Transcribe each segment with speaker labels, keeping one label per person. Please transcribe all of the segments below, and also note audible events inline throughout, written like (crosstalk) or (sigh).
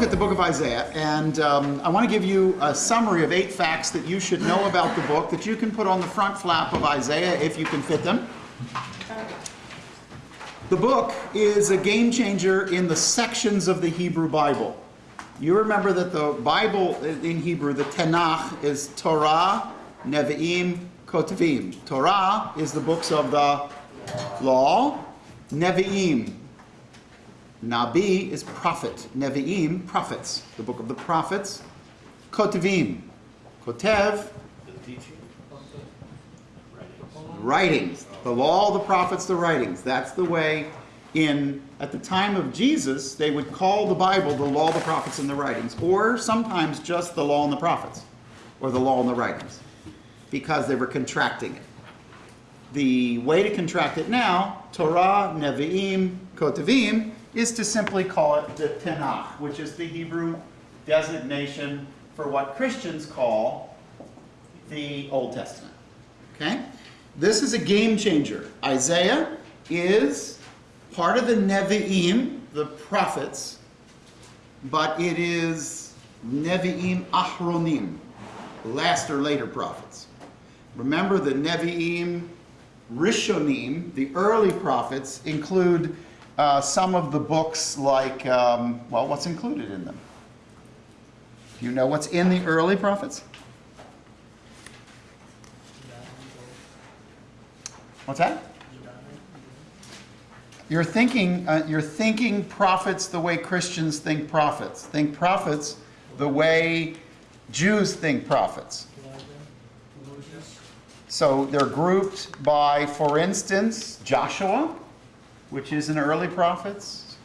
Speaker 1: look at the book of Isaiah, and um, I want to give you a summary of eight facts that you should know about the book that you can put on the front flap of Isaiah if you can fit them. The book is a game changer in the sections of the Hebrew Bible. You remember that the Bible in Hebrew, the Tanakh, is Torah, Nevi'im, Ketuvim. Torah is the books of the law. Nevi'im, Nabi is prophet. Nevi'im, prophets. The book of the prophets. Ketuvim, Kotev, writings. The law, the prophets, the writings. That's the way in, at the time of Jesus, they would call the Bible the law, the prophets, and the writings. Or sometimes just the law and the prophets. Or the law and the writings. Because they were contracting it. The way to contract it now, Torah, Nevi'im, Ketuvim, is to simply call it the Tanakh, which is the Hebrew designation for what Christians call the Old Testament. Okay? This is a game changer. Isaiah is part of the Nevi'im, the prophets, but it is Nevi'im Ahronim, last or later prophets. Remember the Nevi'im Rishonim, the early prophets, include uh, some of the books like, um, well, what's included in them? Do you know what's in the early prophets? What's that? You're thinking, uh, you're thinking prophets the way Christians think prophets. Think prophets the way Jews think prophets. So they're grouped by, for instance, Joshua, which is in early prophets,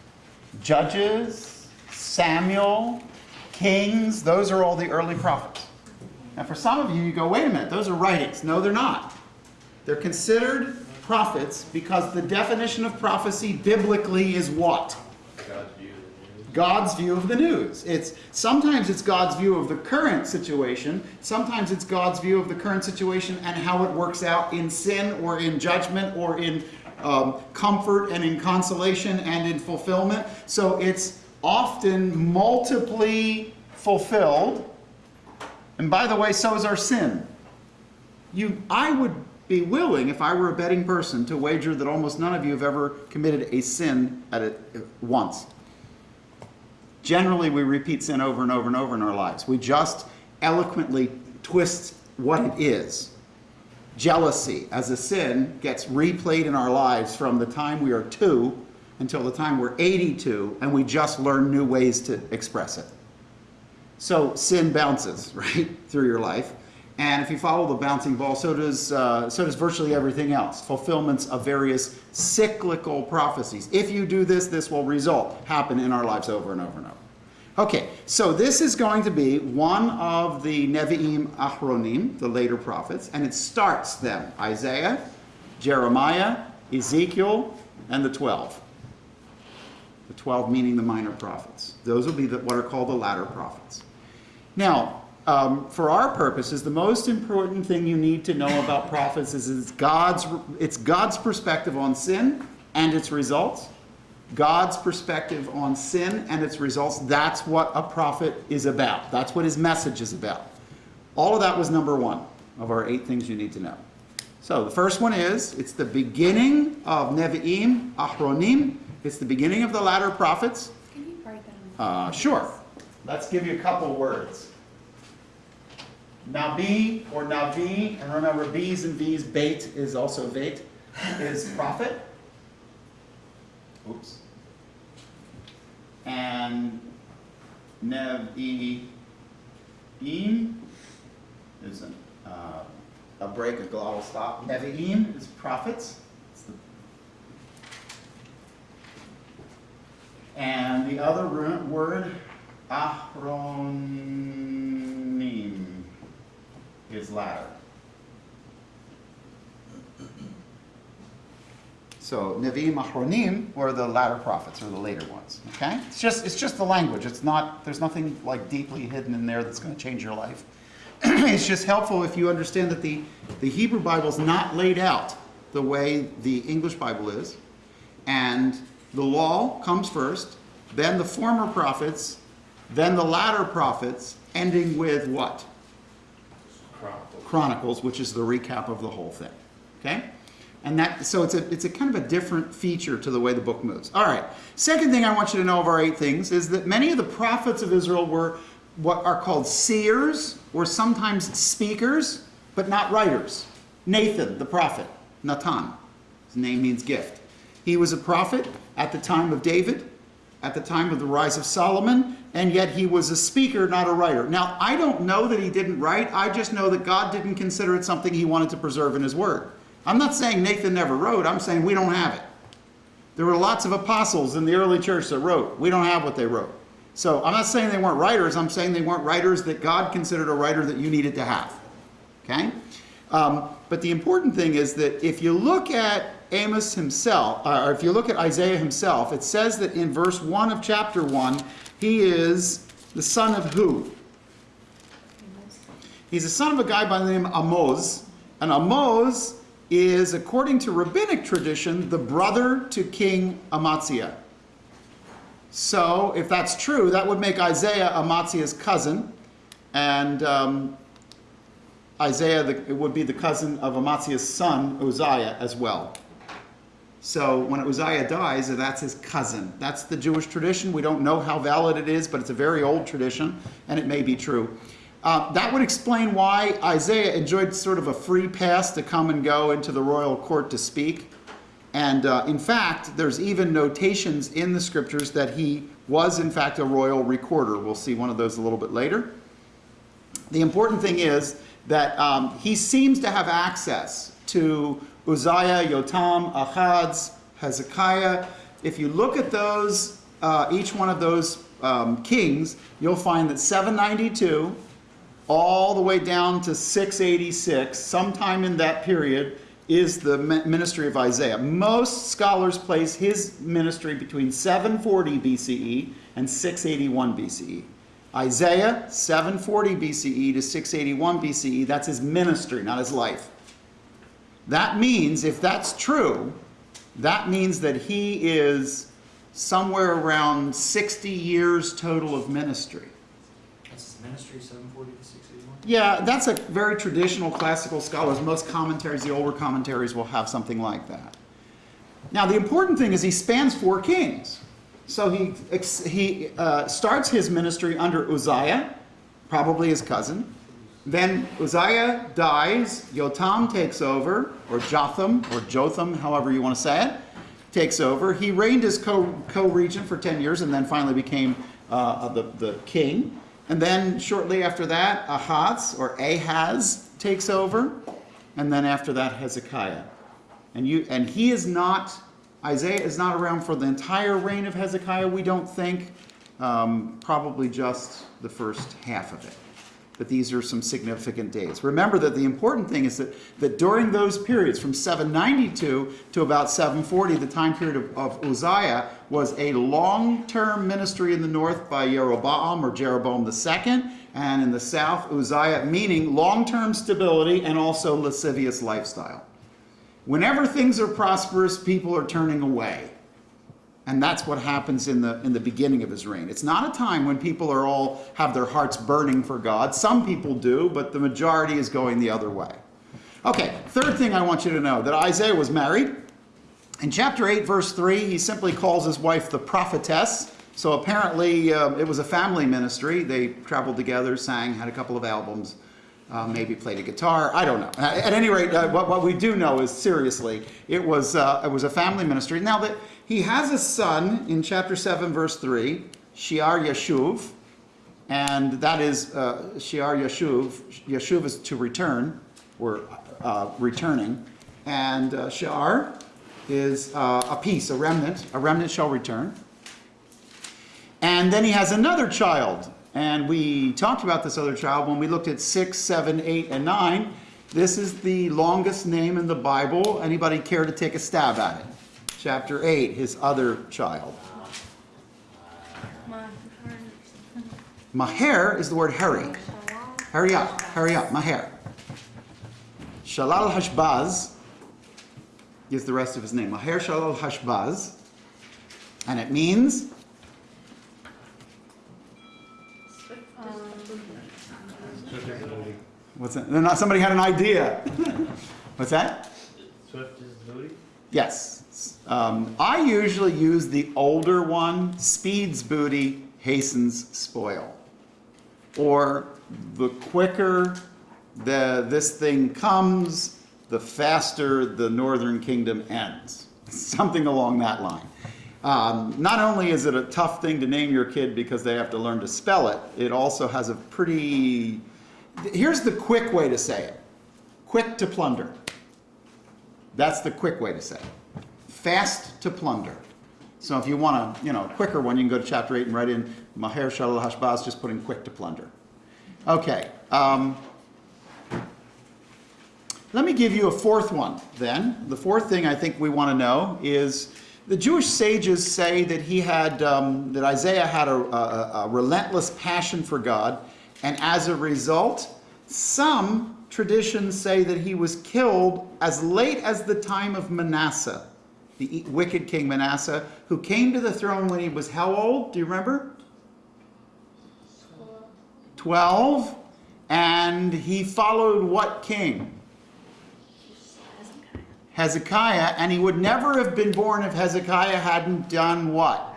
Speaker 1: Judges, Samuel, Kings, those are all the early prophets. Now for some of you, you go, wait a minute, those are writings. No, they're not. They're considered prophets because the definition of prophecy biblically is what? God's view of the news. It's sometimes it's God's view of the current situation, sometimes it's God's view of the current situation and how it works out in sin or in judgment or in um, comfort and in consolation and in fulfillment. So it's often multiply fulfilled. And by the way, so is our sin. You, I would be willing, if I were a betting person, to wager that almost none of you have ever committed a sin at it once. Generally, we repeat sin over and over and over in our lives. We just eloquently twist what it is. Jealousy as a sin gets replayed in our lives from the time we are two until the time we're 82, and we just learn new ways to express it. So sin bounces, (laughs) right, through your life. And if you follow the bouncing ball, so does, uh, so does virtually everything else. Fulfillments of various cyclical prophecies. If you do this, this will result, happen in our lives over and over and over. Okay, so this is going to be one of the Nevi'im Achronim, the later prophets, and it starts them. Isaiah, Jeremiah, Ezekiel, and the 12. The 12 meaning the minor prophets. Those will be the, what are called the latter prophets. Now, um, for our purposes, the most important thing you need to know about prophets is it's God's, it's God's perspective on sin and its results. God's perspective on sin and its results. That's what a prophet is about. That's what his message is about. All of that was number one of our eight things you need to know. So the first one is, it's the beginning of Nevi'im, Ahronim. It's the beginning of the latter prophets.
Speaker 2: Can you write that
Speaker 1: Uh, sure. Let's give you a couple words. Nabi or Navi, and remember B's and V's, bait is also bait, is prophet. Oops. And Nevi'im is an, uh, a break, a glottal stop. Nevi'im is prophets. It's the- And the other word, Ahronim, is ladder. So Nevi'im Ahronim were the latter prophets, or the later ones. Okay? It's just it's just the language. It's not there's nothing like deeply hidden in there that's going to change your life. (clears throat) it's just helpful if you understand that the, the Hebrew Bible is not laid out the way the English Bible is. And the law comes first, then the former prophets then the latter prophets, ending with what?
Speaker 2: Chronicles.
Speaker 1: Chronicles, which is the recap of the whole thing. Okay? And that so it's a it's a kind of a different feature to the way the book moves. All right. Second thing I want you to know of our eight things is that many of the prophets of Israel were what are called seers or sometimes speakers, but not writers. Nathan, the prophet, Natan. His name means gift. He was a prophet at the time of David, at the time of the rise of Solomon, and yet he was a speaker, not a writer. Now, I don't know that he didn't write, I just know that God didn't consider it something he wanted to preserve in his word. I'm not saying Nathan never wrote, I'm saying we don't have it. There were lots of apostles in the early church that wrote. We don't have what they wrote. So I'm not saying they weren't writers, I'm saying they weren't writers that God considered a writer that you needed to have. Okay? Um, but the important thing is that if you look at Amos himself, uh, or if you look at Isaiah himself, it says that in verse 1 of chapter 1, he is the son of who? He's the son of a guy by the name of Amos. And Amos is, according to rabbinic tradition, the brother to King Amaziah. So, if that's true, that would make Isaiah Amaziah's cousin. And um, Isaiah the, it would be the cousin of Amaziah's son, Uzziah, as well. So when Uzziah dies, that's his cousin. That's the Jewish tradition. We don't know how valid it is, but it's a very old tradition, and it may be true. Uh, that would explain why Isaiah enjoyed sort of a free pass to come and go into the royal court to speak. And uh, in fact, there's even notations in the scriptures that he was, in fact, a royal recorder. We'll see one of those a little bit later. The important thing is that um, he seems to have access to Uzziah, Yotam, Ahaz, Hezekiah. If you look at those, uh, each one of those um, kings, you'll find that 792 all the way down to 686, sometime in that period, is the ministry of Isaiah. Most scholars place his ministry between 740 BCE and 681 BCE. Isaiah, 740 BCE to 681 BCE, that's his ministry, not his life. That means, if that's true, that means that he is somewhere around 60 years total of ministry.
Speaker 2: Ministry, 740 to 681?
Speaker 1: Yeah, that's a very traditional classical scholars. Most commentaries, the older commentaries, will have something like that. Now, the important thing is he spans four kings. So he, he uh, starts his ministry under Uzziah, probably his cousin. Then Uzziah dies, Yotam takes over, or Jotham, or Jotham, however you want to say it, takes over. He reigned as co-regent for 10 years and then finally became uh, the, the king. And then shortly after that, Ahaz, or Ahaz, takes over. And then after that, Hezekiah. And, you, and he is not Isaiah is not around for the entire reign of Hezekiah, we don't think. Um, probably just the first half of it. But these are some significant dates. Remember that the important thing is that, that during those periods, from 792 to about 740, the time period of, of Uzziah, was a long-term ministry in the north by Jeroboam or Jeroboam II, and in the south, Uzziah, meaning long-term stability and also lascivious lifestyle. Whenever things are prosperous, people are turning away. And that's what happens in the, in the beginning of his reign. It's not a time when people are all have their hearts burning for God. Some people do, but the majority is going the other way. Okay, third thing I want you to know, that Isaiah was married. In chapter 8, verse 3, he simply calls his wife the prophetess. So apparently uh, it was a family ministry. They traveled together, sang, had a couple of albums uh, maybe played a guitar. I don't know. At any rate, uh, what, what we do know is seriously, it was, uh, it was a family ministry. Now that he has a son in chapter 7, verse 3, Shiar Yeshuv, and that is uh, Shear Yashuv. Yashuv is to return, or uh, returning, and uh, Shear is uh, a piece, a remnant. A remnant shall return. And then he has another child, and we talked about this other child when we looked at 6, 7, 8, and 9. This is the longest name in the Bible. Anybody care to take a stab at it? chapter 8, his other child. Maher is the word hurry. Hurry up, hurry up, Maher. Shalal Hashbaz is the rest of his name. Maher Shalal Hashbaz. And it means What's that? Somebody had an idea. (laughs) What's that?
Speaker 2: Swift.
Speaker 1: Yes. Um, I usually use the older one, speeds booty, hastens spoil. Or the quicker the, this thing comes, the faster the northern kingdom ends. (laughs) Something along that line. Um, not only is it a tough thing to name your kid because they have to learn to spell it, it also has a pretty. Here's the quick way to say it quick to plunder. That's the quick way to say it. Fast to plunder. So if you want a you know quicker one, you can go to chapter 8 and write in Maher Shalal Hashbaz, just put in quick to plunder. Okay. Um, let me give you a fourth one then. The fourth thing I think we want to know is the Jewish sages say that he had, um, that Isaiah had a, a, a relentless passion for God, and as a result, some traditions say that he was killed as late as the time of Manasseh, the wicked king Manasseh, who came to the throne when he was how old? Do you remember? 12. And he followed what king? Hezekiah, and he would never have been born if Hezekiah hadn't done what?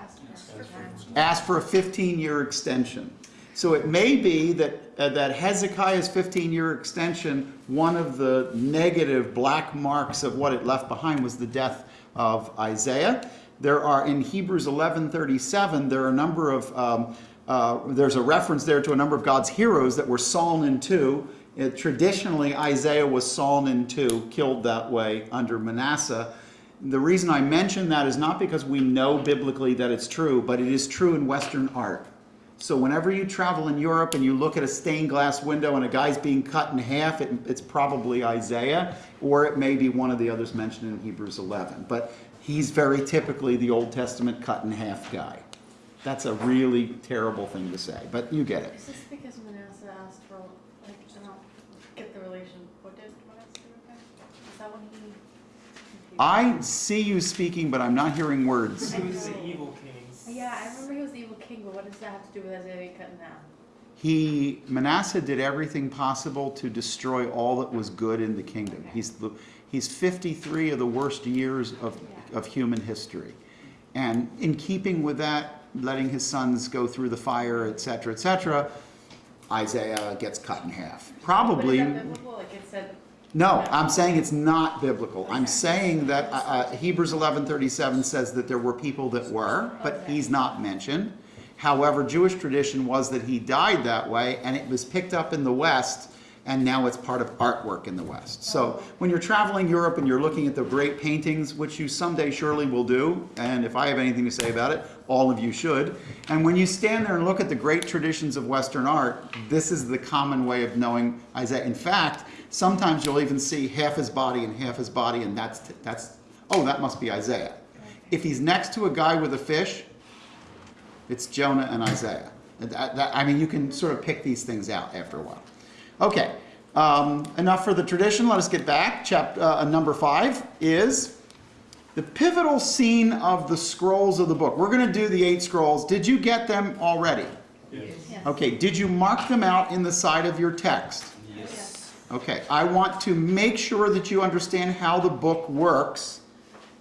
Speaker 1: Asked for a 15 year extension. So it may be that, uh, that Hezekiah's 15 year extension, one of the negative black marks of what it left behind was the death of Isaiah. There are in Hebrews 11:37, there are a number of um, uh, there's a reference there to a number of God's heroes that were sawn in two. Uh, traditionally, Isaiah was sawn in two, killed that way under Manasseh. The reason I mention that is not because we know biblically that it's true, but it is true in Western art. So whenever you travel in Europe and you look at a stained glass window and a guy's being cut in half, it, it's probably Isaiah, or it may be one of the others mentioned in Hebrews 11. But he's very typically the Old Testament cut in half guy. That's a really terrible thing to say, but you get it.
Speaker 3: Is this because Manasseh asked for, like, I don't get the relation, what did Manasseh do with that? Is that when he?
Speaker 1: I see you speaking, but I'm not hearing words.
Speaker 3: Yeah, I remember he was the evil king, but what does that have to do with Isaiah being cut in half?
Speaker 1: He Manasseh did everything possible to destroy all that was good in the kingdom. He's the, he's 53 of the worst years of, of human history. And in keeping with that, letting his sons go through the fire, etc., etc., Isaiah gets cut in half. Probably.
Speaker 3: But is that biblical? Like it said.
Speaker 1: No, I'm saying it's not biblical. I'm saying that uh, uh, Hebrews 11:37 says that there were people that were, but he's not mentioned. However, Jewish tradition was that he died that way, and it was picked up in the West, and now it's part of artwork in the West. So when you're traveling Europe and you're looking at the great paintings, which you someday surely will do, and if I have anything to say about it, all of you should. And when you stand there and look at the great traditions of Western art, this is the common way of knowing Isaiah. In fact, sometimes you'll even see half his body and half his body, and that's that's oh, that must be Isaiah. If he's next to a guy with a fish, it's Jonah and Isaiah. That- that- I mean, you can sort of pick these things out after a while. Okay, um, enough for the tradition. Let us get back. Chapter uh, number five is the pivotal scene of the scrolls of the book. We're going to do the eight scrolls. Did you get them already?
Speaker 3: Yes.
Speaker 1: Okay, did you mark them out in the side of your text? Okay, I want to make sure that you understand how the book works.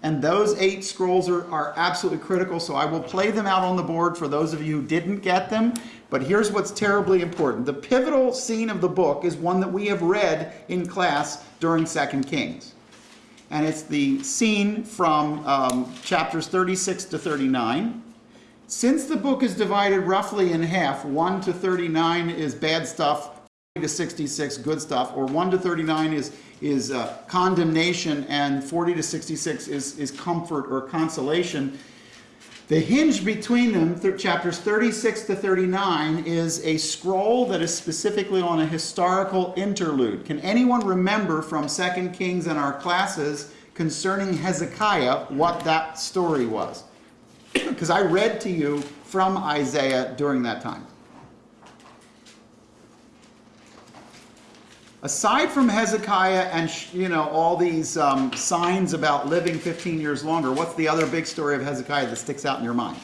Speaker 1: And those eight scrolls are, are absolutely critical, so I will play them out on the board for those of you who didn't get them. But here's what's terribly important. The pivotal scene of the book is one that we have read in class during Second Kings. And it's the scene from um, chapters 36 to 39. Since the book is divided roughly in half, 1 to 39 is bad stuff, 40 to 66 good stuff, or 1 to 39 is, is uh, condemnation, and 40 to 66 is, is comfort or consolation. The hinge between them, th- chapters 36 to 39, is a scroll that is specifically on a historical interlude. Can anyone remember from second Kings and our classes concerning Hezekiah what that story was? (coughs) Because I read to you from Isaiah during that time. Aside from Hezekiah and you know all these um, signs about living 15 years longer, what's the other big story of Hezekiah that sticks out in your mind?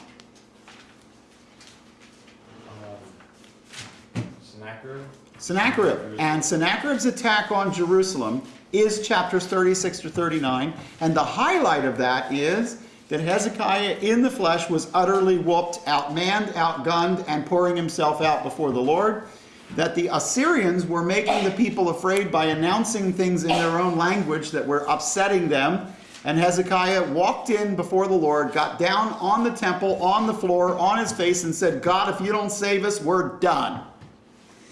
Speaker 2: Um, Sennacherib?
Speaker 1: Sennacherib. And Sennacherib's attack on Jerusalem is chapters 36 to 39. And the highlight of that is that Hezekiah in the flesh was utterly whooped, outmanned, outgunned, and pouring himself out before the Lord. That the Assyrians were making the people afraid by announcing things in their own language that were upsetting them. And Hezekiah walked in before the Lord, got down on the temple, on the floor, on his face, and said, God, if you don't save us, we're done.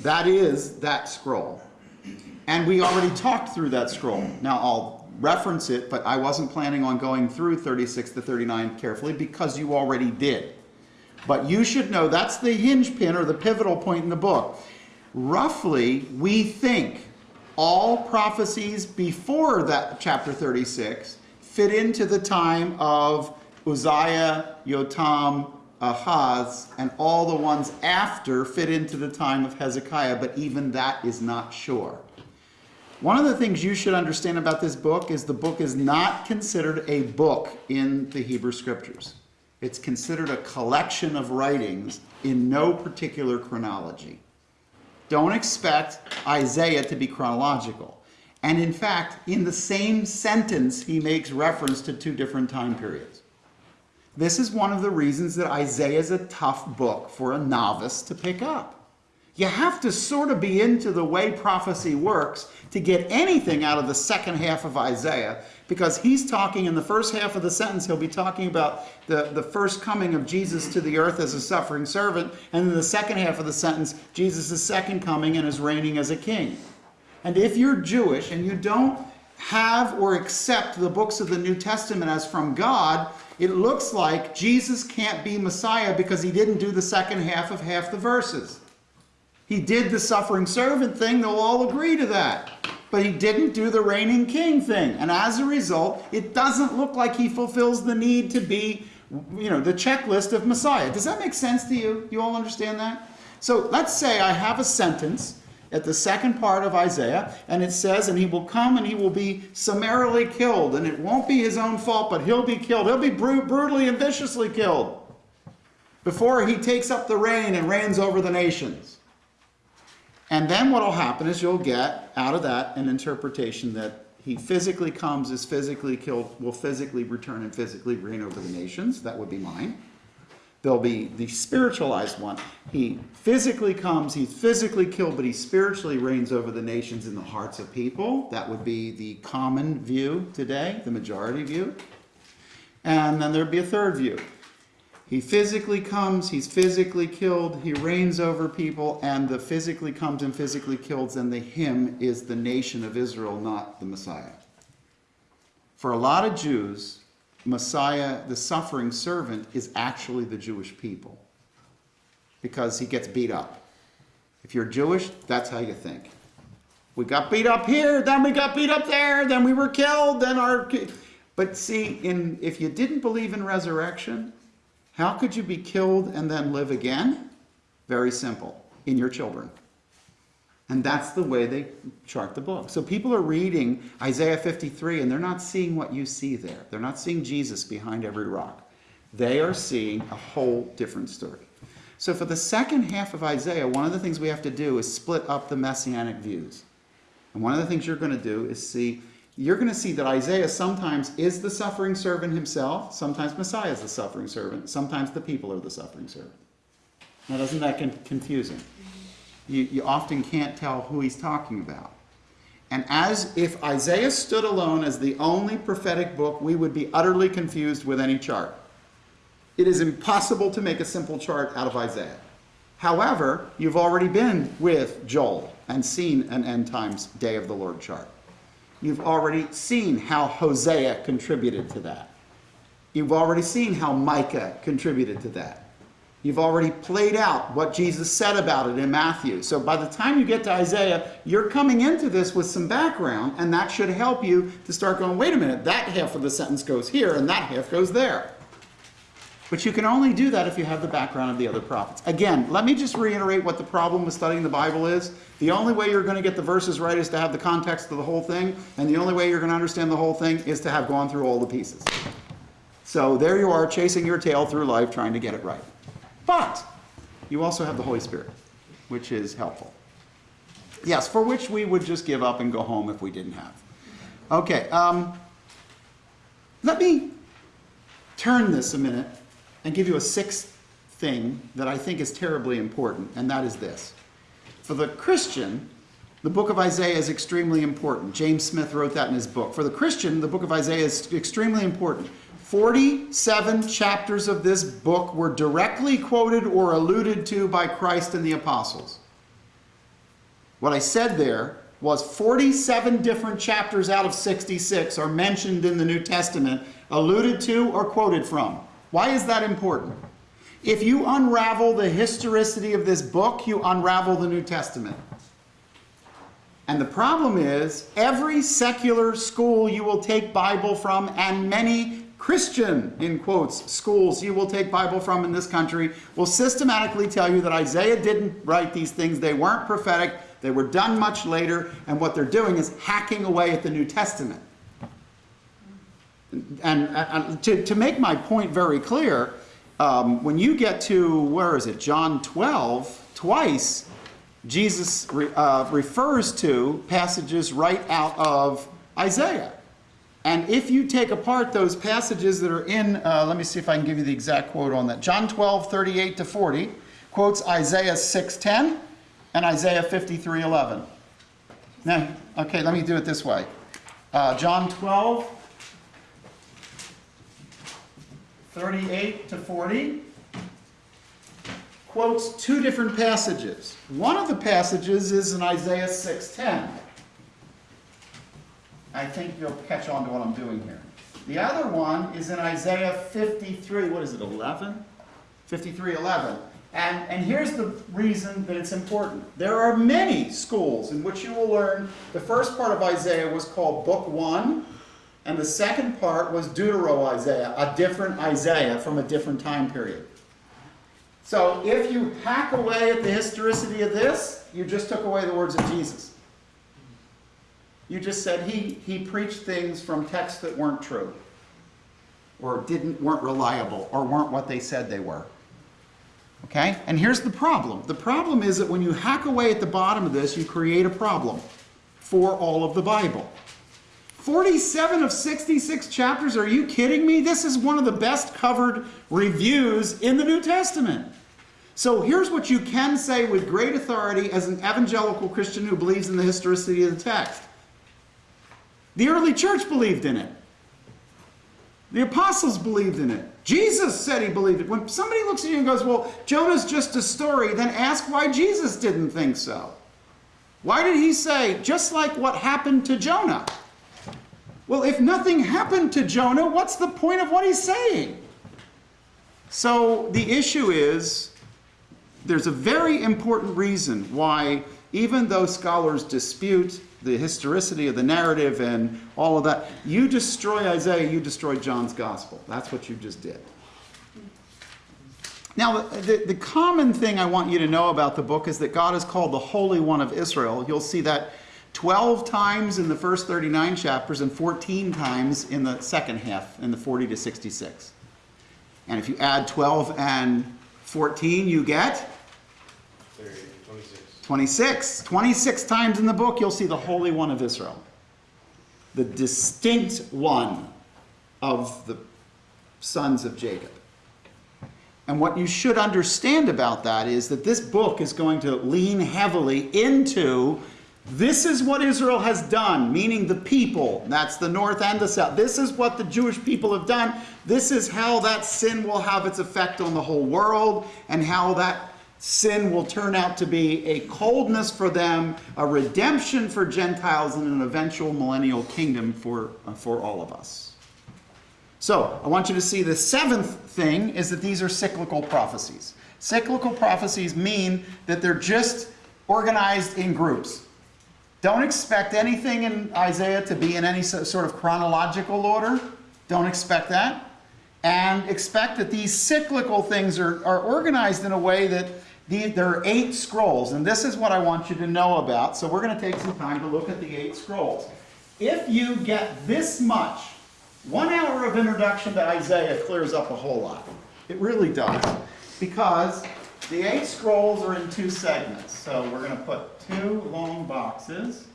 Speaker 1: That is that scroll. And we already talked through that scroll. Now I'll reference it, but I wasn't planning on going through 36 to 39 carefully because you already did. But you should know that's the hinge pin or the pivotal point in the book. Roughly, we think all prophecies before that chapter 36 fit into the time of Uzziah, Yotam, Ahaz, and all the ones after fit into the time of Hezekiah, but even that is not sure. One of the things you should understand about this book is the book is not considered a book in the Hebrew scriptures. It's considered a collection of writings in no particular chronology. Don't expect Isaiah to be chronological. And in fact, in the same sentence, he makes reference to two different time periods. This is one of the reasons that Isaiah is a tough book for a novice to pick up. You have to sort of be into the way prophecy works to get anything out of the second half of Isaiah because he's talking in the first half of the sentence, he'll be talking about the, the first coming of Jesus to the earth as a suffering servant, and in the second half of the sentence, Jesus' second coming and his reigning as a king. And if you're Jewish and you don't have or accept the books of the New Testament as from God, it looks like Jesus can't be Messiah because he didn't do the second half of half the verses. He did the suffering servant thing, they'll all agree to that. But he didn't do the reigning king thing. And as a result, it doesn't look like he fulfills the need to be, you know, the checklist of Messiah. Does that make sense to you? You all understand that? So let's say I have a sentence at the second part of Isaiah, and it says, And he will come and he will be summarily killed, and it won't be his own fault, but he'll be killed. He'll be bru- brutally and viciously killed before he takes up the reign and reigns over the nations. And then what will happen is you'll get out of that an interpretation that he physically comes, is physically killed, will physically return and physically reign over the nations. That would be mine. There'll be the spiritualized one. He physically comes, he's physically killed, but he spiritually reigns over the nations in the hearts of people. That would be the common view today, the majority view. And then there'd be a third view. He physically comes, he's physically killed, he reigns over people, and the physically comes and physically kills, and the him is the nation of Israel, not the Messiah. For a lot of Jews, Messiah, the suffering servant, is actually the Jewish people because he gets beat up. If you're Jewish, that's how you think. We got beat up here, then we got beat up there, then we were killed, then our. But see, in if you didn't believe in resurrection, how could you be killed and then live again? Very simple in your children. And that's the way they chart the book. So people are reading Isaiah 53 and they're not seeing what you see there. They're not seeing Jesus behind every rock. They are seeing a whole different story. So for the second half of Isaiah, one of the things we have to do is split up the messianic views. And one of the things you're going to do is see you're going to see that Isaiah sometimes is the suffering servant himself, sometimes Messiah is the suffering servant, sometimes the people are the suffering servant. Now, doesn't that get confusing? You, you often can't tell who he's talking about. And as if Isaiah stood alone as the only prophetic book, we would be utterly confused with any chart. It is impossible to make a simple chart out of Isaiah. However, you've already been with Joel and seen an end times day of the Lord chart. You've already seen how Hosea contributed to that. You've already seen how Micah contributed to that. You've already played out what Jesus said about it in Matthew. So by the time you get to Isaiah, you're coming into this with some background, and that should help you to start going, wait a minute, that half of the sentence goes here, and that half goes there. But you can only do that if you have the background of the other prophets. Again, let me just reiterate what the problem with studying the Bible is. The only way you're going to get the verses right is to have the context of the whole thing, and the only way you're going to understand the whole thing is to have gone through all the pieces. So there you are, chasing your tail through life, trying to get it right. But you also have the Holy Spirit, which is helpful. Yes, for which we would just give up and go home if we didn't have. Okay, um, let me turn this a minute and give you a sixth thing that I think is terribly important, and that is this. For the Christian, the book of Isaiah is extremely important. James Smith wrote that in his book. For the Christian, the book of Isaiah is extremely important. 47 chapters of this book were directly quoted or alluded to by Christ and the apostles. What I said there was 47 different chapters out of 66 are mentioned in the New Testament, alluded to or quoted from. Why is that important? If you unravel the historicity of this book, you unravel the New Testament. And the problem is, every secular school you will take Bible from, and many Christian, in quotes, schools you will take Bible from in this country, will systematically tell you that Isaiah didn't write these things. They weren't prophetic. They were done much later. And what they're doing is hacking away at the New Testament. And, and to, to make my point very clear, um, when you get to, where is it, John 12, twice, Jesus re, uh, refers to passages right out of Isaiah. And if you take apart those passages that are in, uh, let me see if I can give you the exact quote on that. John 12, 38 to 40 quotes Isaiah 6.10 and Isaiah 53.11. Now, okay, let me do it this way. Uh, John 12, 38 to 40 quotes two different passages. One of the passages is in Isaiah 6:10. I think you'll catch on to what I'm doing here. The other one is in Isaiah 53, what is it, 11? 53, 11. And, and here's the reason that it's important. There are many schools in which you will learn the first part of Isaiah was called Book 1, and the second part was Deutero-Isaiah, a different Isaiah from a different time period. So if you hack away at the historicity of this, you just took away the words of Jesus. You just said he, he preached things from texts that weren't true, or didn't weren't reliable, or weren't what they said they were. Okay? And here's the problem. The problem is that when you hack away at the bottom of this, you create a problem for all of the Bible. 47 of 66 chapters, are you kidding me? This is one of the best covered reviews in the New Testament. So here's what you can say with great authority as an evangelical Christian who believes in the historicity of the text. The early church believed in it. The apostles believed in it. Jesus said he believed it. When somebody looks at you and goes, well, Jonah's just a story, then ask why Jesus didn't think so. Why did he say, just like what happened to Jonah? Well, if nothing happened to Jonah, what's the point of what he's saying? So the issue is there's a very important reason why, even though scholars dispute the historicity of the narrative and all of that, you destroy Isaiah, you destroy John's gospel. That's what you just did. Now, the, the common thing I want you to know about the book is that God is called the Holy One of Israel. You'll see that 12 times in the first 39 chapters and 14 times in the second half, in the 40 to 66. And if you add 12 and 14, you get
Speaker 2: 30, 26.
Speaker 1: 26. 26 times in the book, you'll see the Holy One of Israel. The distinct one of the sons of Jacob. And what you should understand about that is that this book is going to lean heavily into this is what Israel has done, meaning the people. That's the north and the south. This is what the Jewish people have done. This is how that sin will have its effect on the whole world and how that sin will turn out to be a coldness for them, a redemption for Gentiles, and an eventual millennial kingdom for, uh, for all of us. So, I want you to see the seventh thing is that these are cyclical prophecies. Cyclical prophecies mean that they're just organized in groups. Don't expect anything in Isaiah to be in any sort of chronological order. Don't expect that. And expect that these cyclical things are, are organized in a way that the, there are eight scrolls. And this is what I want you to know about. So we're going to take some time to look at the eight scrolls. If you get this much, one hour of introduction to Isaiah clears up a whole lot. It really does. Because The eight scrolls are in two segments, so we're going to put two long boxes.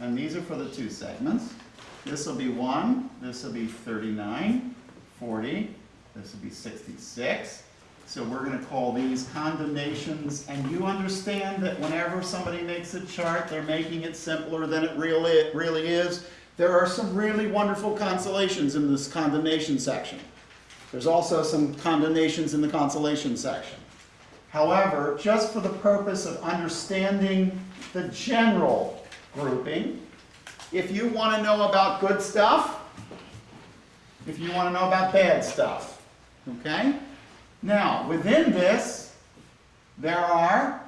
Speaker 1: And these are for the two segments. This will be one, this will be 39, 40, this will be 66. So we're going to call these condemnations, and you understand that whenever somebody makes a chart, they're making it simpler than it really, really is. There are some really wonderful consolations in this condemnation section. There's also some condemnations in the consolation section. However, just for the purpose of understanding the general grouping, if you want to know about good stuff, if you want to know about bad stuff, okay? Now, within this, there are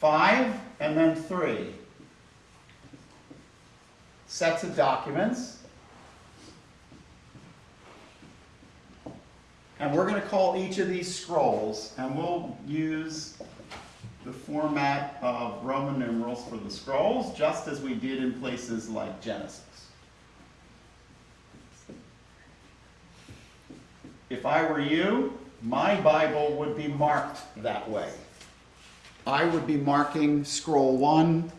Speaker 1: five and then three sets of documents. And we're going to call each of these scrolls, and we'll use the format of Roman numerals for the scrolls, just as we did in places like Genesis. If I were you, my Bible would be marked that way. I would be marking scroll one,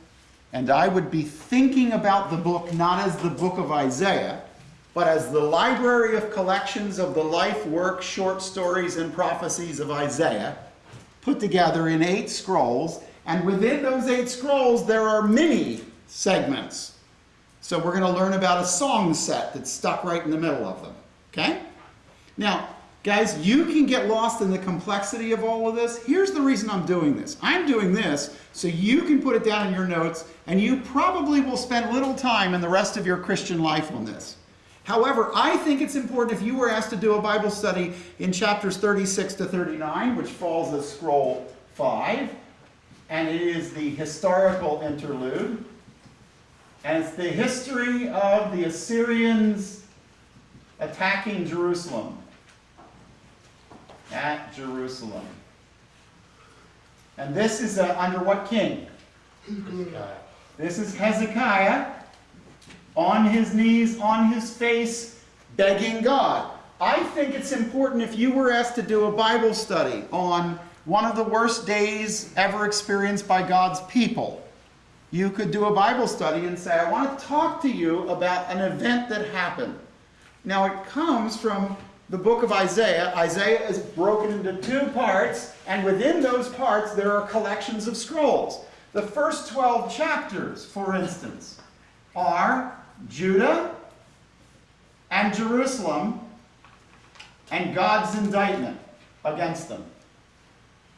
Speaker 1: and I would be thinking about the book not as the book of Isaiah, but as the library of collections of the life, work, short stories, and prophecies of Isaiah, put together in eight scrolls. And within those eight scrolls, there are many segments. So we're going to learn about a song set that's stuck right in the middle of them. Okay? Now, guys, you can get lost in the complexity of all of this. Here's the reason I'm doing this. I'm doing this so you can put it down in your notes, and you probably will spend little time in the rest of your Christian life on this. However, I think it's important if you were asked to do a Bible study in chapters 36 to 39, which falls as scroll 5, and it is the historical interlude, and it's the history of the Assyrians attacking Jerusalem at Jerusalem. And this is uh, under what king? Hezekiah. This is Hezekiah on his knees, on his face, begging God. I think it's important if you were asked to do a Bible study on one of the worst days ever experienced by God's people, you could do a Bible study and say, I want to talk to you about an event that happened. Now, it comes from the book of Isaiah. Isaiah is broken into two parts, and within those parts, there are collections of scrolls. The first 12 chapters, for instance, are Judah and Jerusalem and God's indictment against them.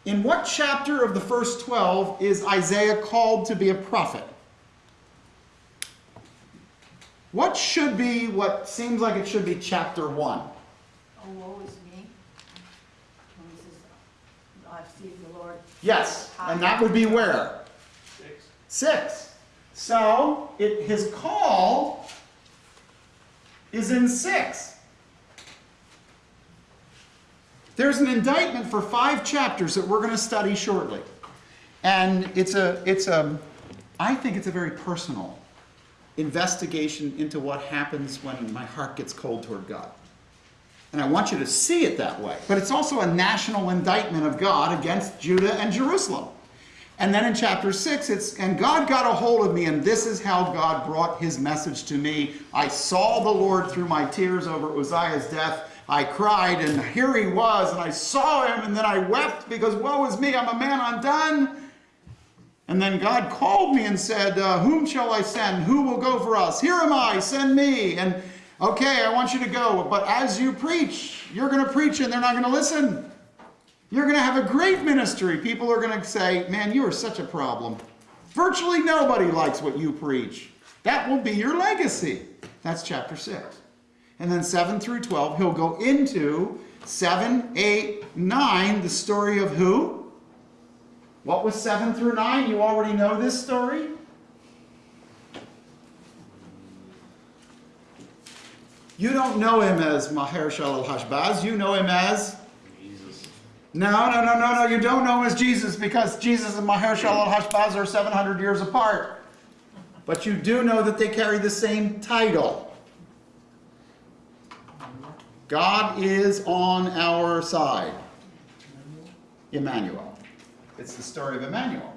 Speaker 1: In what chapter of the first 12 is Isaiah called to be a prophet? What should be what seems like it should be chapter 1?
Speaker 4: Oh, woe is me. When he says, I see the Lord.
Speaker 1: Yes, and that would be where?
Speaker 2: Six.
Speaker 1: 6. So, it, his call is in 6. There's an indictment for five chapters that we're going to study shortly. And it's a, it's a, I think it's a very personal investigation into what happens when my heart gets cold toward God. And I want you to see it that way. But it's also a national indictment of God against Judah and Jerusalem. And then in chapter 6, it's, and God got a hold of me, and this is how God brought his message to me. I saw the Lord through my tears over Uzziah's death. I cried, and here he was, and I saw him, and then I wept because woe is me, I'm a man undone. And then God called me and said, uh, Whom shall I send? Who will go for us? Here am I, send me. And okay, I want you to go, but as you preach, you're going to preach and they're not going to listen. You're going to have a great ministry. People are going to say, Man, you are such a problem. Virtually nobody likes what you preach. That will be your legacy. That's chapter 6. And then 7 through 12, he'll go into 7, 8, 9, the story of who? What was 7 through 9? You already know this story. You don't know him as Maher-shalal Hashbaz. You know him as
Speaker 2: Jesus.
Speaker 1: no, no, no, no, no. You don't know him as Jesus because Jesus and Maher-shalal Hashbaz are 700 years apart. but you do know that they carry the same title. God is on our side. Emmanuel. It's the story of Emmanuel.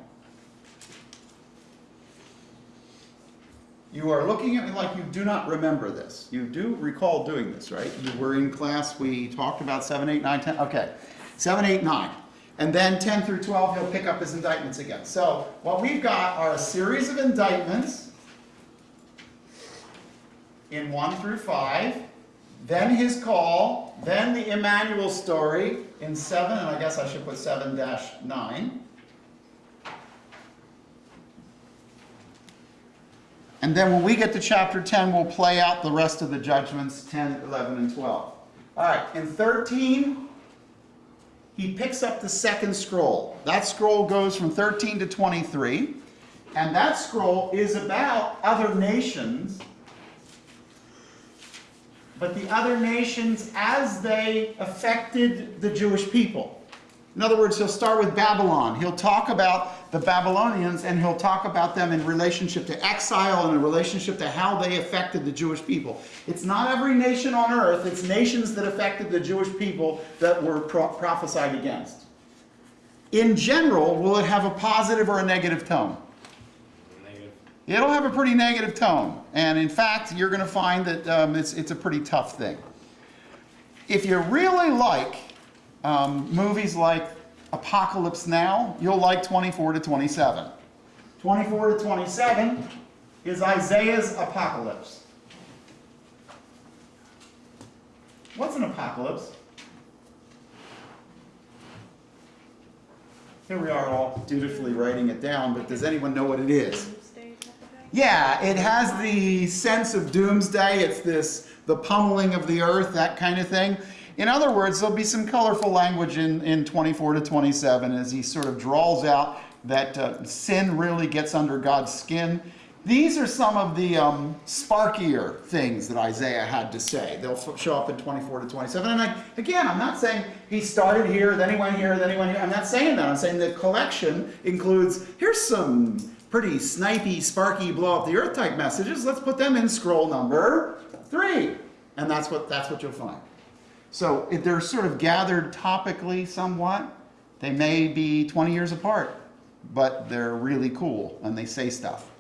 Speaker 1: You are looking at me like you do not remember this. You do recall doing this, right? You were in class, we talked about 7, 8, 9, 10. Okay. 7, 8, 9. And then 10 through 12, he'll pick up his indictments again. So what we've got are a series of indictments in 1 through 5, then his call, then the Emmanuel story in 7, and I guess I should put 7 And then when we get to chapter 10, we'll play out the rest of the judgments 10, 11, and 12. All right, in 13, he picks up the second scroll. That scroll goes from 13 to 23. And that scroll is about other nations, but the other nations as they affected the Jewish people. In other words, he'll start with Babylon. He'll talk about the Babylonians and he'll talk about them in relationship to exile and in relationship to how they affected the Jewish people. It's not every nation on earth, it's nations that affected the Jewish people that were pro- prophesied against. In general, will it have a positive or a negative tone?
Speaker 2: Negative.
Speaker 1: It'll have a pretty negative tone. And in fact, you're going to find that um, it's, it's a pretty tough thing. If you really like um, movies like Apocalypse Now, you'll like 24 to 27. 24 to 27 is Isaiah's apocalypse. What's an apocalypse? Here we are all dutifully writing it down, but does anyone know what it is? Yeah, it has the sense of doomsday. It's this, the pummeling of the earth, that kind of thing. In other words, there'll be some colorful language in, in 24 to 27 as he sort of draws out that uh, sin really gets under God's skin. These are some of the um, sparkier things that Isaiah had to say. They'll show up in 24 to 27. And I, again, I'm not saying he started here, then he went here, then he went here. I'm not saying that. I'm saying the collection includes here's some pretty snipey, sparky, blow up the earth type messages. Let's put them in scroll number three. And that's what, that's what you'll find. So if they're sort of gathered topically somewhat. They may be 20 years apart, but they're really cool and they say stuff.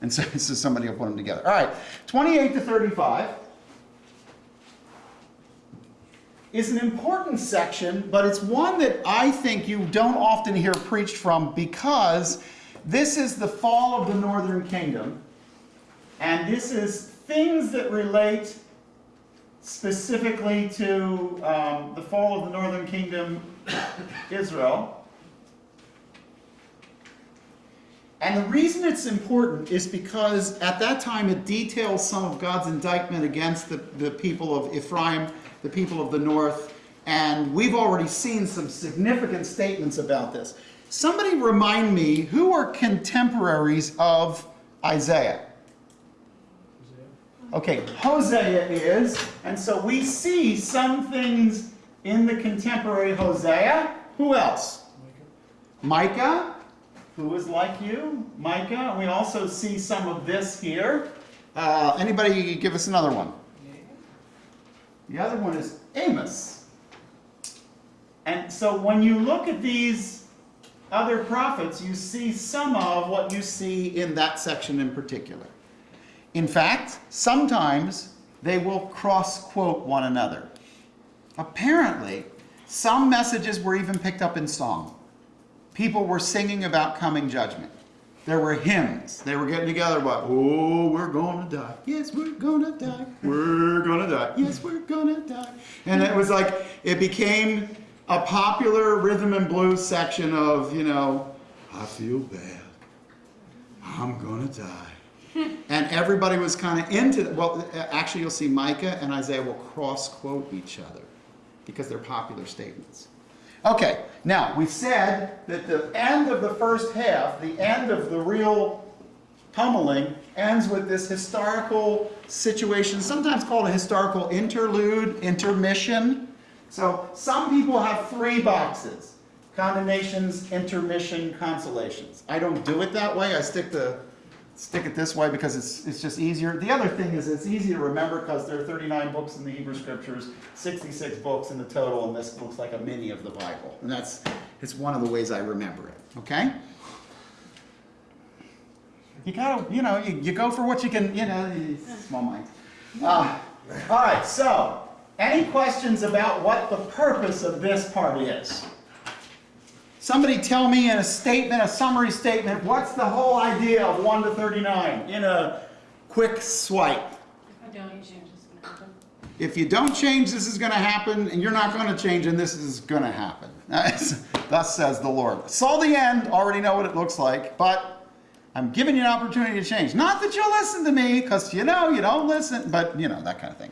Speaker 1: And so, (laughs) so somebody will put them together. All right, 28 to 35 is an important section, but it's one that I think you don't often hear preached from because this is the fall of the northern kingdom. And this is things that relate specifically to um, the fall of the northern kingdom, Israel. And the reason it's important is because at that time it details some of God's indictment against the, the people of Ephraim, the people of the north, and we've already seen some significant statements about this. Somebody remind me who are contemporaries of Isaiah? Okay, Hosea is, and so we see some things in the contemporary Hosea. Who else? Micah, who is like you, Micah. We also see some of this here. Uh, anybody give us another one? The other one is Amos. And so when you look at these other prophets, you see some of what you see in that section in particular. In fact, sometimes they will cross quote one another. Apparently, some messages were even picked up in song. People were singing about coming judgment. There were hymns. They were getting together about, oh, we're gonna die. Yes, we're gonna die. We're gonna die. Yes, we're gonna die. And it was like, it became a popular rhythm and blues section of, you know, I feel bad. I'm gonna die. And everybody was kind of into it. Well, actually, you'll see Micah and Isaiah will cross quote each other because they're popular statements. Okay, now we said that the end of the first half, the end of the real pummeling, ends with this historical situation, sometimes called a historical interlude, intermission. So some people have three boxes condemnations, intermission, consolations. I don't do it that way, I stick to stick it this way because it's, it's just easier. The other thing is it's easy to remember because there are 39 books in the Hebrew Scriptures, 66 books in the total, and this looks like a mini of the Bible. And that's it's one of the ways I remember it. Okay? You gotta, you know, you, you go for what you can, you know, small mind. Uh, all right, so any questions about what the purpose of this part is? Somebody tell me in a statement, a summary statement, what's the whole idea of 1 to 39 in a quick swipe?
Speaker 3: If I don't, you change this is gonna happen.
Speaker 1: If you don't change, this is going to happen, and you're not going to change, and this is going to happen. (laughs) Thus says the Lord. Saw the end, already know what it looks like, but I'm giving you an opportunity to change. Not that you'll listen to me, because you know you don't listen, but you know, that kind of thing.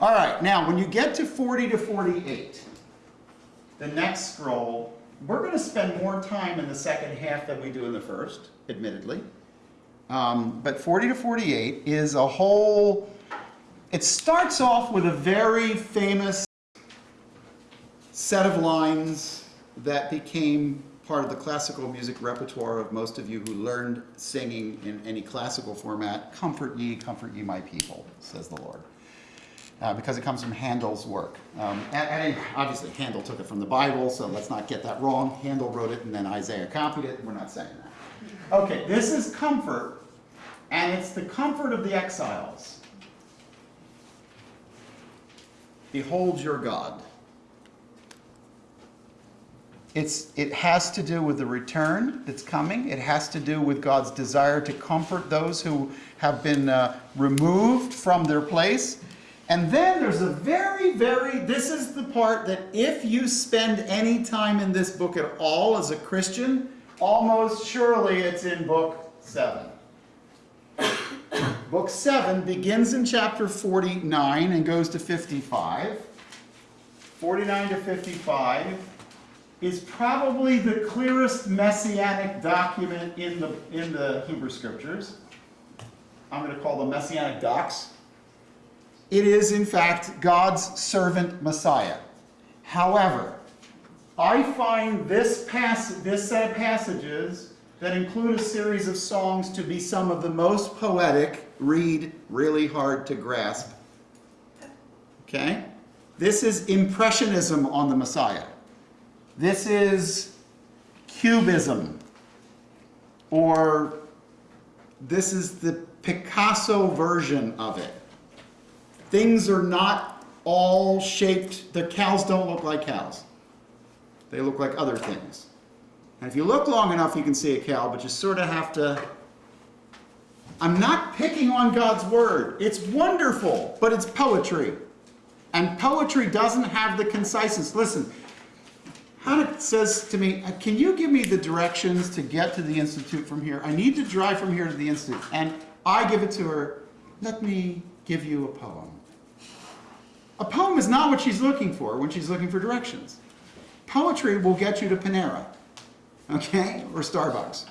Speaker 1: All right, now when you get to 40 to 48, the next scroll, we're going to spend more time in the second half than we do in the first, admittedly. Um, but 40 to 48 is a whole. It starts off with a very famous set of lines that became part of the classical music repertoire of most of you who learned singing in any classical format. Comfort ye, comfort ye, my people, says the Lord. Uh, because it comes from Handel's work. Um, and, and obviously, Handel took it from the Bible, so let's not get that wrong. Handel wrote it and then Isaiah copied it. We're not saying that. Okay, this is comfort, and it's the comfort of the exiles. Behold your God. It's, it has to do with the return that's coming. It has to do with God's desire to comfort those who have been uh, removed from their place. And then there's a very, very, this is the part that if you spend any time in this book at all as a Christian, almost surely it's in book 7. (coughs) Book 7 begins in chapter 49 and goes to 55. 49 to 55 is probably the clearest messianic document in the, in the Hebrew Scriptures. I'm going to call them messianic docs. It is, in fact, God's servant Messiah. However, I find this, pass- this set of passages that include a series of songs to be some of the most poetic, read really hard to grasp. Okay? This is Impressionism on the Messiah. This is Cubism. Or this is the Picasso version of it. Things are not all shaped, the cows don't look like cows. They look like other things. And if you look long enough, you can see a cow, but you sort of have to. I'm not picking on God's word. It's wonderful, but it's poetry. And poetry doesn't have the conciseness. Listen, Hannah says to me, uh, Can you give me the directions to get to the Institute from here? I need to drive from here to the Institute. And I give it to her, Let me give you a poem. A poem is not what she's looking for when she's looking for directions. Poetry will get you to Panera, okay, or Starbucks.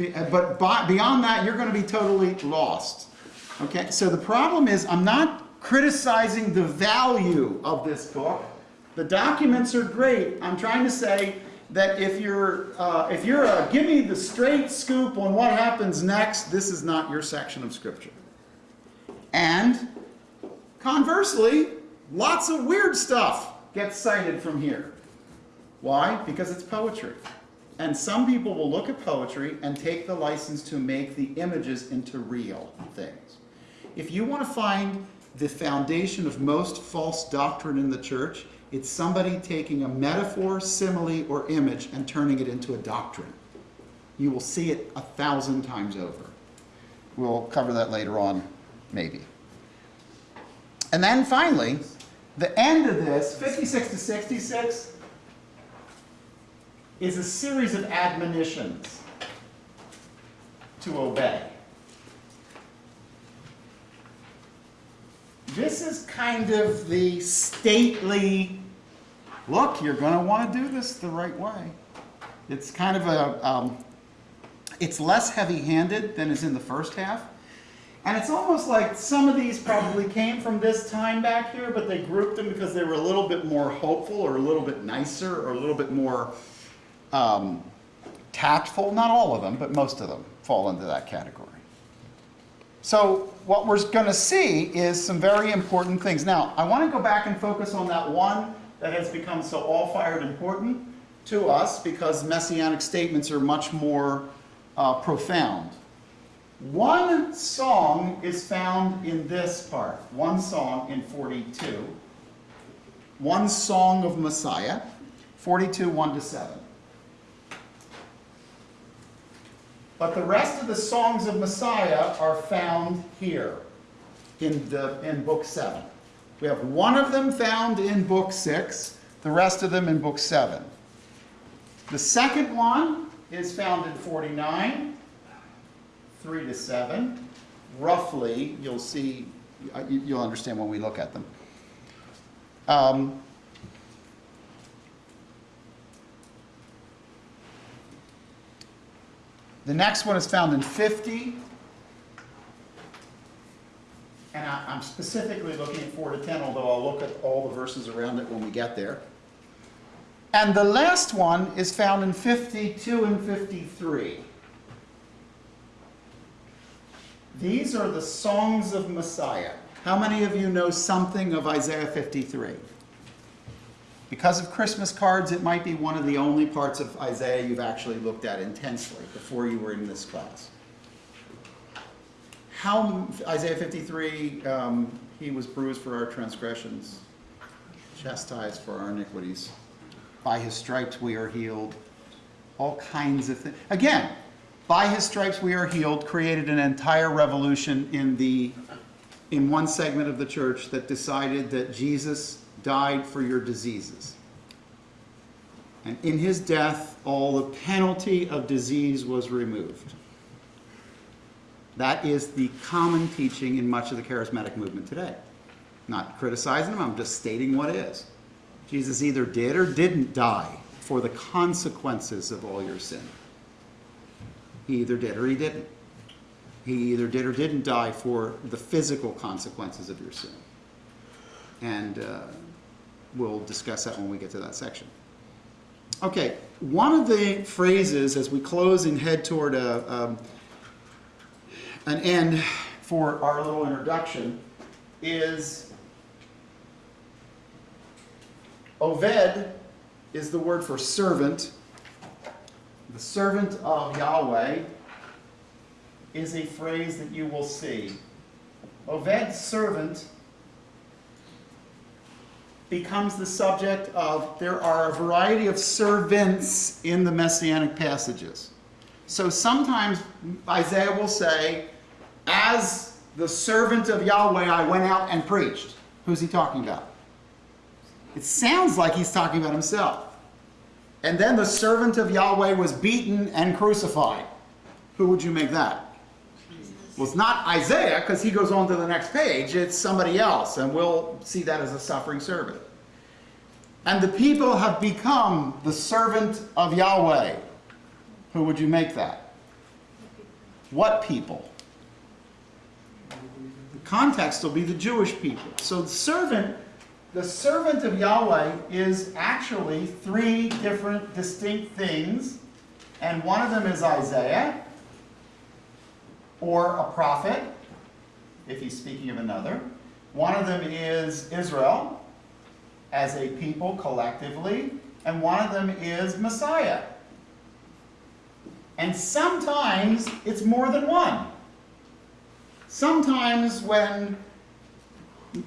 Speaker 1: Uh, But beyond that, you're going to be totally lost. Okay, so the problem is, I'm not criticizing the value of this book. The documents are great. I'm trying to say that if you're uh, if you're a give me the straight scoop on what happens next, this is not your section of scripture. And conversely, lots of weird stuff gets cited from here. Why? Because it's poetry. And some people will look at poetry and take the license to make the images into real things. If you want to find the foundation of most false doctrine in the church, it's somebody taking a metaphor, simile, or image and turning it into a doctrine. You will see it a thousand times over. We'll cover that later on, maybe. And then finally, the end of this, 56 to 66, is a series of admonitions to obey. This is kind of the stately look, you're going to want to do this the right way. It's kind of a, um, it's less heavy handed than is in the first half. And it's almost like some of these probably came from this time back here, but they grouped them because they were a little bit more hopeful or a little bit nicer or a little bit more um, tactful. Not all of them, but most of them. fall into that category. So what we're going to see is some very important things. Now, I want to go back and focus on that one that has become so all-fired important to us because messianic statements are much more uh, profound. One song is found in this part, one song in 42. One song of Messiah, 42, 1 to 7. But the rest of the songs of Messiah are found here in, the, in book 7. We have one of them found in book 6, the rest of them in book 7. The second one is found in 49, 3 to 7. Roughly, you'll see, uh, you- you'll understand when we look at them. Um, The next one is found in 50. And I- I'm specifically looking at 4 to 10, although I'll look at all the verses around it when we get there. And the last one is found in 52 and 53. These are the songs of Messiah. How many of you know something of Isaiah 53? Because of Christmas cards, it might be one of the only parts of Isaiah you've actually looked at intensely before you were in this class. How, Isaiah 53, um, he was bruised for our transgressions, chastised for our iniquities. By his stripes we are healed. All kinds of things. Again, by his stripes we are healed created an entire revolution in the in one segment of the church that decided that Jesus died for your diseases. And in his death, all the penalty of disease was removed. That is the common teaching in much of the charismatic movement today. Not criticizing them, I'm just stating what is. Jesus either did or didn't die for the consequences of all your sin. He either did or he didn't. He either did or didn't die for the physical consequences of your sin. And uh, we'll discuss that when we get to that section. Okay, one of the phrases as we close and head toward a, um, an end for our little introduction is Oved is the word for servant. The servant of Yahweh is a phrase that you will see. Oved's servant becomes the subject of, there are a variety of servants in the messianic passages. So sometimes Isaiah will say, as the servant of Yahweh, I went out and preached. Who's he talking about? It sounds like he's talking about himself. And then the servant of Yahweh was beaten and crucified. Who would you make that? Well, it's not Isaiah because he goes on to the next page. It's somebody else, and we'll see that as a suffering servant. And the people have become the servant of Yahweh. Who would you make that? What people? The context will be the Jewish people. So the servant, the servant of Yahweh is actually three different distinct things, and one of them is Isaiah or a prophet, if he's speaking of another. One of them is Israel as a people collectively, and one of them is Messiah. And sometimes it's more than one. Sometimes when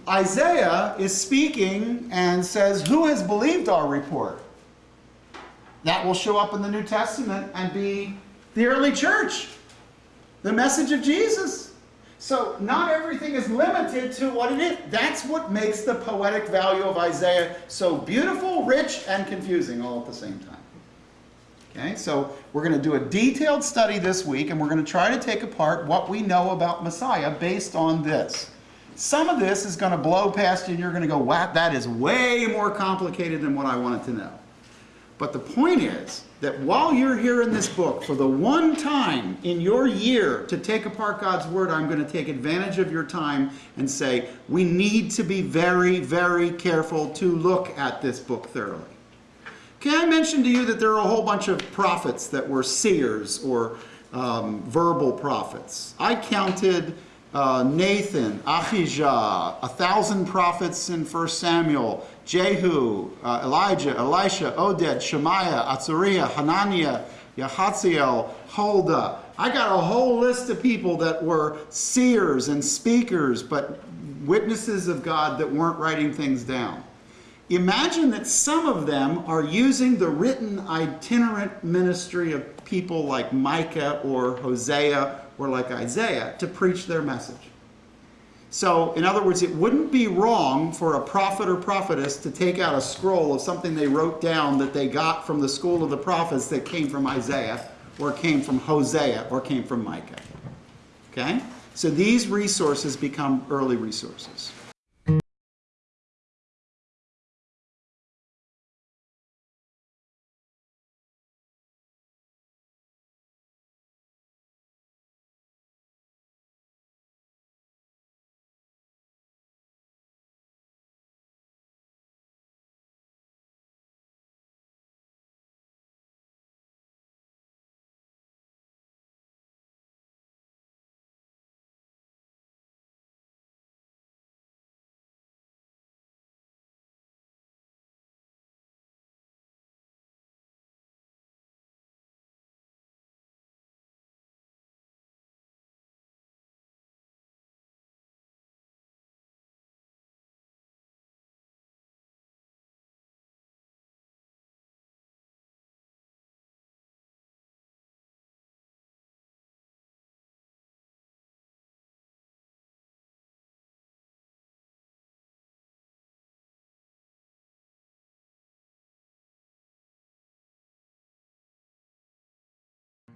Speaker 1: Isaiah is speaking and says, Who has believed our report? That will show up in the New Testament and be the early church the message of Jesus. So not everything is limited to what it is. That's what makes the poetic value of Isaiah so beautiful, rich, and confusing all at the same time. Okay, so we're going to do a detailed study this week, and we're going to try to take apart what we know about Messiah based on this. Some of this is going to blow past you, and you're going to go, wow, that is way more complicated than what I wanted to know. But the point is that while you're here in this book, for the one time in your year to take apart God's Word, I'm going to take advantage of your time and say, we need to be very, very careful to look at this book thoroughly. Okay, I mentioned to you that there are a whole bunch of prophets that were seers or um, verbal prophets. I counted uh, Nathan, Ahijah, a thousand prophets in 1 Samuel, Jehu, uh, Elijah, Elisha, Oded, Shemaiah, Azariah, Hananiah, Yahaziel, Huldah. I got a whole list of people that were seers and speakers, but witnesses of God that weren't writing things down. Imagine that some of them are using the written itinerant ministry of people like Micah or Hosea or like Isaiah to preach their message. So, in other words, it wouldn't be wrong for a prophet or prophetess to take out a scroll of something they wrote down that they got from the school of the prophets that came from Isaiah or came from Hosea or came from Micah. Okay? So these resources become early resources.